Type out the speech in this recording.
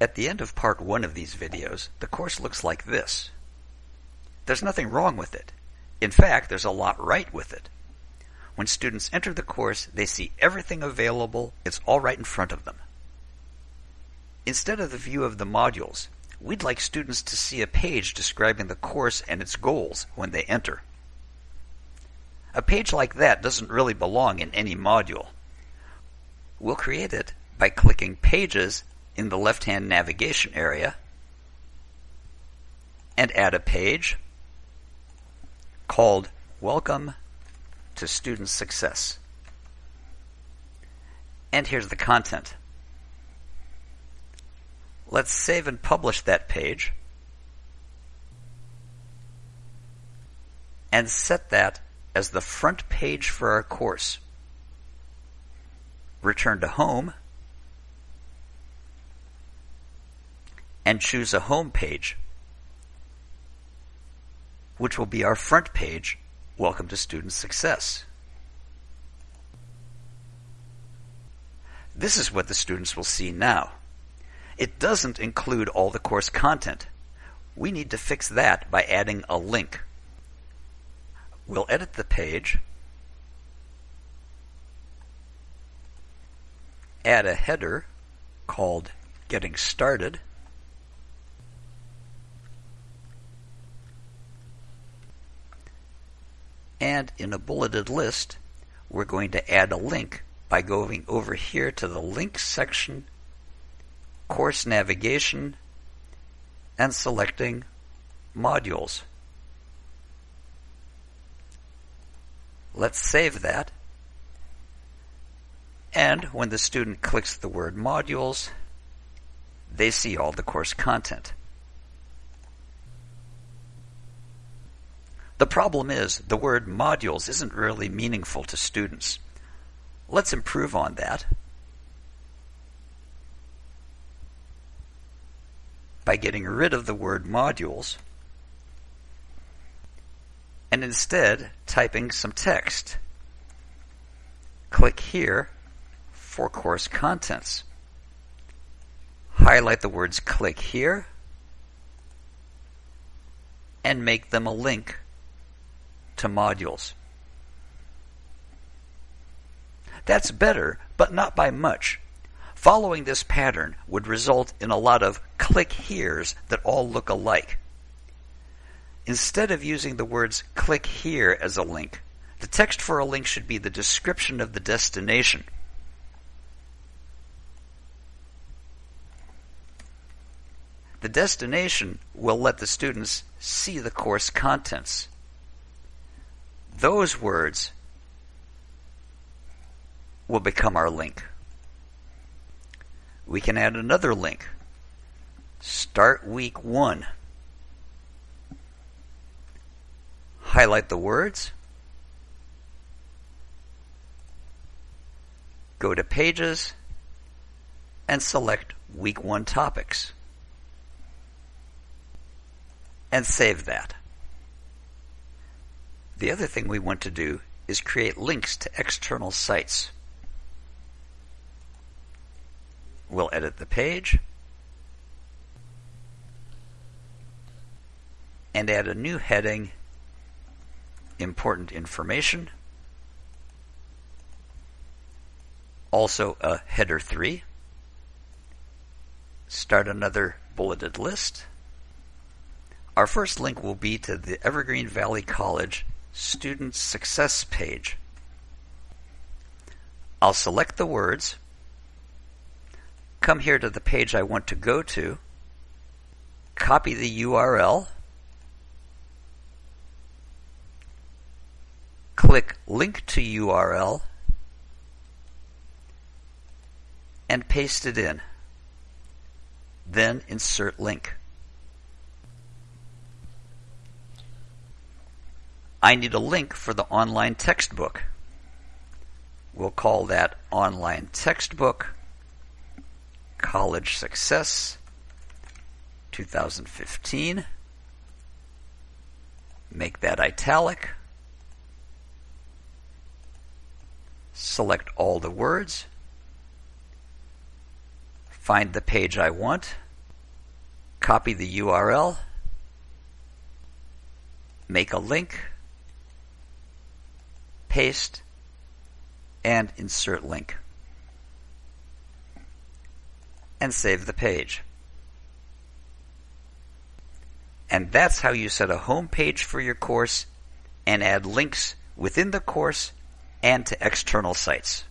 At the end of part one of these videos, the course looks like this. There's nothing wrong with it. In fact, there's a lot right with it. When students enter the course, they see everything available. It's all right in front of them. Instead of the view of the modules, we'd like students to see a page describing the course and its goals when they enter. A page like that doesn't really belong in any module. We'll create it by clicking Pages in the left-hand navigation area and add a page called Welcome to Student Success. And here's the content. Let's save and publish that page and set that as the front page for our course. Return to Home and choose a home page, which will be our front page, Welcome to Student Success. This is what the students will see now. It doesn't include all the course content. We need to fix that by adding a link. We'll edit the page, add a header called Getting Started, and in a bulleted list, we're going to add a link by going over here to the Links section course navigation, and selecting modules. Let's save that. And when the student clicks the word modules, they see all the course content. The problem is the word modules isn't really meaningful to students. Let's improve on that. by getting rid of the word modules and instead typing some text. Click here for course contents. Highlight the words click here and make them a link to modules. That's better, but not by much. Following this pattern would result in a lot of click here's that all look alike. Instead of using the words click here as a link, the text for a link should be the description of the destination. The destination will let the students see the course contents. Those words will become our link we can add another link. Start week one. Highlight the words. Go to Pages and select Week 1 Topics. And save that. The other thing we want to do is create links to external sites. We'll edit the page and add a new heading, Important Information. Also a header 3. Start another bulleted list. Our first link will be to the Evergreen Valley College Student Success page. I'll select the words come here to the page I want to go to, copy the URL, click Link to URL, and paste it in. Then insert link. I need a link for the online textbook. We'll call that online textbook College Success 2015. Make that italic. Select all the words. Find the page I want. copy the URL, make a link, paste, and insert link. And save the page. And that's how you set a home page for your course and add links within the course and to external sites.